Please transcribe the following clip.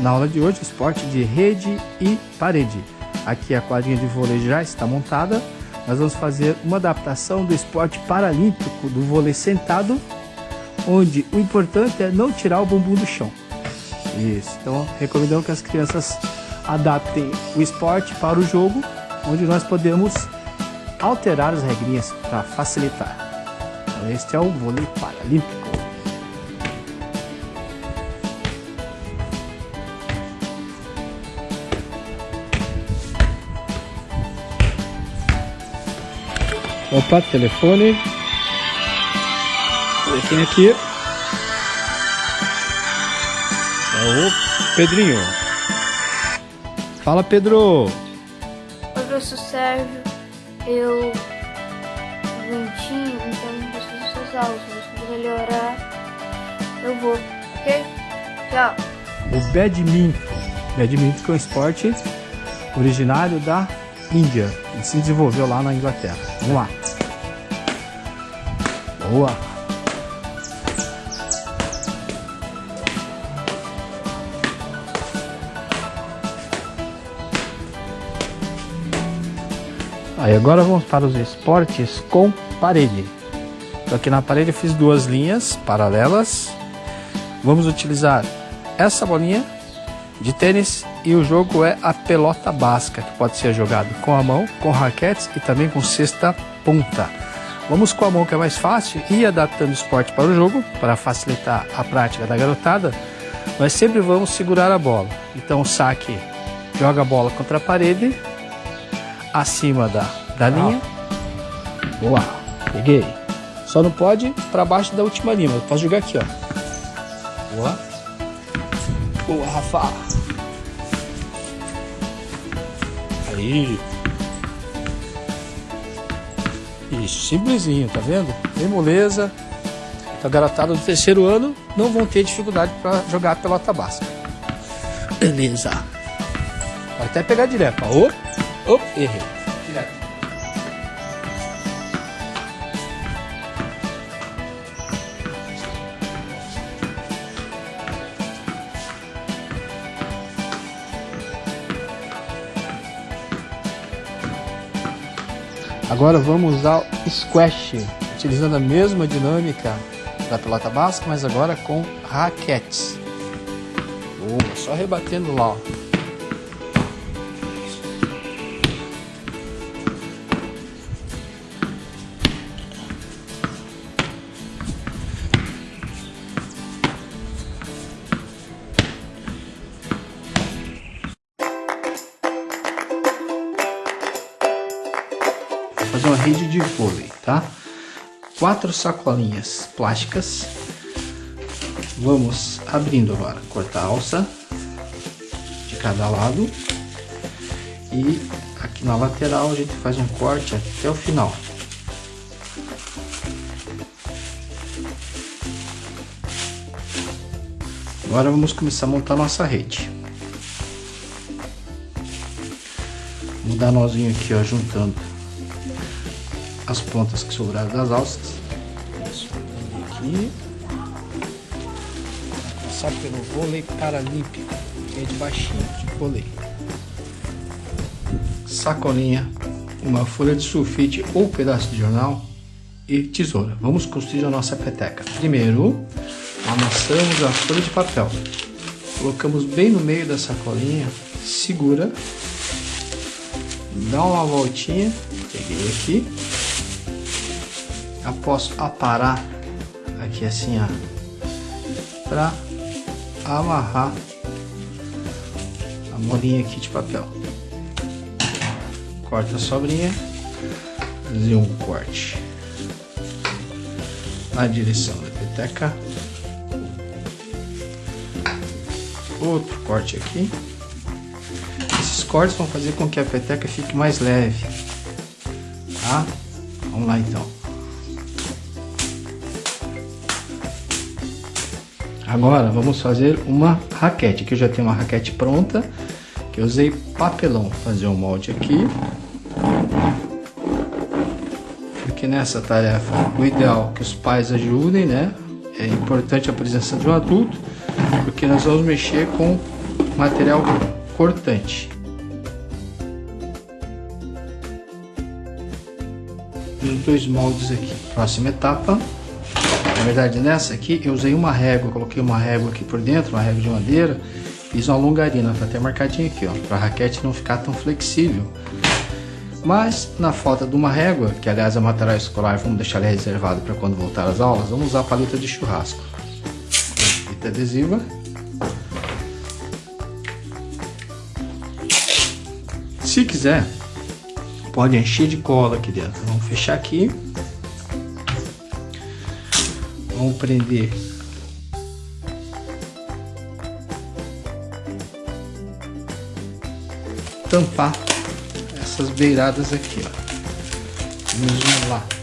na aula de hoje esporte de rede e parede. Aqui a quadrinha de vôlei já está montada. Nós vamos fazer uma adaptação do esporte paralímpico do vôlei sentado, onde o importante é não tirar o bumbum do chão. Isso. Então recomendamos que as crianças adaptem o esporte para o jogo, onde nós podemos alterar as regrinhas para facilitar. Então, este é o vôlei paralímpico. Opa, telefone. Quem aqui? É o Pedrinho. Fala, Pedro. Oi, professor Sérgio. Eu doentinho, então não preciso das suas aulas. Mas quando melhorar, eu vou, ok? Tchau. O badminton. Badminton é um esporte originário da Índia. Ele se desenvolveu lá na Inglaterra. Vamos lá. Boa. Aí agora vamos para os esportes com parede. Então aqui na parede eu fiz duas linhas paralelas. Vamos utilizar essa bolinha de tênis e o jogo é a pelota basca, que pode ser jogado com a mão, com raquetes e também com cesta ponta. Vamos com a mão que é mais fácil e adaptando o esporte para o jogo, para facilitar a prática da garotada, nós sempre vamos segurar a bola. Então o saque joga a bola contra a parede, acima da, da linha. Boa, peguei. Só não pode para baixo da última linha, eu posso jogar aqui, ó. Boa. Boa, Rafa. Aí. Isso, simplesinho, tá vendo? Bem moleza. A garotada do terceiro ano não vão ter dificuldade para jogar pelota basca. Beleza. Pode até pegar direto. Ó. Op, errei. Agora vamos usar o squash, utilizando a mesma dinâmica da pelota basca, mas agora com raquetes. Boa, só rebatendo lá. Ó. fazer uma rede de vôlei, tá? Quatro sacolinhas plásticas. Vamos abrindo agora, cortar a alça de cada lado. E aqui na lateral a gente faz um corte até o final. Agora vamos começar a montar nossa rede. Vamos dar nozinho aqui, ó, juntando as pontas que sobraram das alças. Aqui. Passar pelo vôlei paralímpico, que é de baixinho, de vôlei. Sacolinha, uma folha de sulfite ou pedaço de jornal e tesoura. Vamos construir a nossa peteca. Primeiro, amassamos a folha de papel. Colocamos bem no meio da sacolinha, segura, dá uma voltinha, peguei aqui, após aparar aqui assim ó para amarrar a molinha aqui de papel. Corta a sobrinha fazer um corte na direção da peteca. Outro corte aqui. Esses cortes vão fazer com que a peteca fique mais leve tá? Vamos lá então Agora vamos fazer uma raquete. Aqui eu já tenho uma raquete pronta, que eu usei papelão fazer um molde aqui. Porque nessa tarefa o ideal é que os pais ajudem, né? É importante a presença de um adulto, porque nós vamos mexer com material cortante. Os dois moldes aqui. Próxima etapa. Na verdade, nessa aqui eu usei uma régua, coloquei uma régua aqui por dentro, uma régua de madeira, fiz uma longarina, tá até marcadinho aqui, ó, para a raquete não ficar tão flexível. Mas na falta de uma régua, que aliás é material escolar, vamos deixar ele reservado para quando voltar às aulas, vamos usar a paleta de churrasco. Fita adesiva. Se quiser, pode encher de cola aqui dentro. Vamos fechar aqui. Vamos prender tampar essas beiradas aqui, ó. Vamos lá.